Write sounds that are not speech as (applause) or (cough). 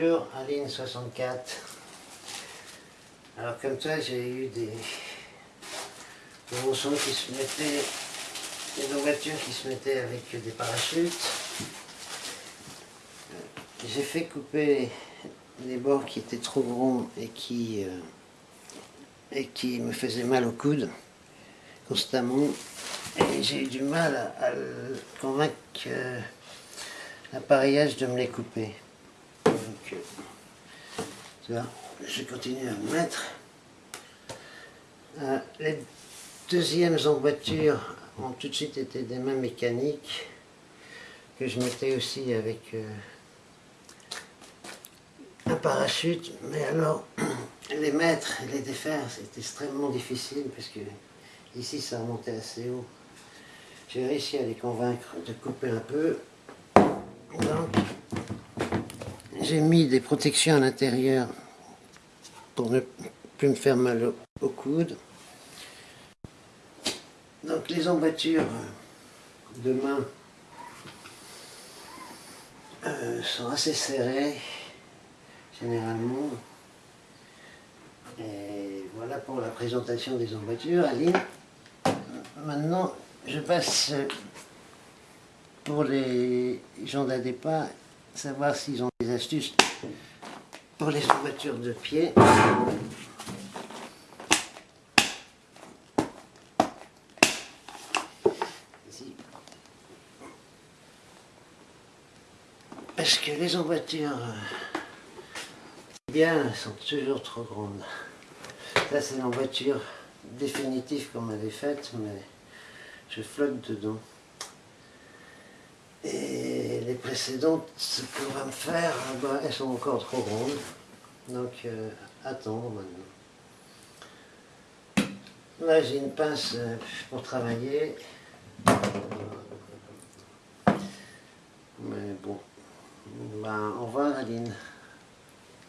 Bonjour Aline 64. Alors comme toi j'ai eu des, des qui se mettaient, des voitures qui se mettaient avec des parachutes. J'ai fait couper les bords qui étaient trop grands et qui, euh, et qui me faisaient mal au coude constamment. Et j'ai eu du mal à, convaincre l'appareillage de me les couper. Je continue à me mettre. Euh, les deuxièmes emboîtures ont tout de suite été des mains mécaniques que je mettais aussi avec euh, un parachute. Mais alors, (clears throat) les mettre et les défaire, c'est extrêmement difficile parce que ici ça remontait assez haut. J'ai réussi à les convaincre de couper un peu. Donc, j'ai mis des protections à l'intérieur pour ne plus me faire mal au, coude. Donc les emboîtures de main euh, sont assez serrées, généralement. Et voilà pour la présentation des emboîtures. Aline, maintenant je passe pour les gens d'ADEPA, savoir s'ils ont des astuces pour les voitures de pied. Parce que les emboîtures euh, bien sont toujours trop grandes. Ça c'est l'emboîture définitive qu'on m'avait faite, mais je flotte dedans. Et les précédentes, ce qu'on va me faire, bah, elles sont encore trop grandes. Donc, euh, attendre maintenant. Là, j'ai une pince euh, pour travailler. Mais bon. Ben, au revoir, Aline.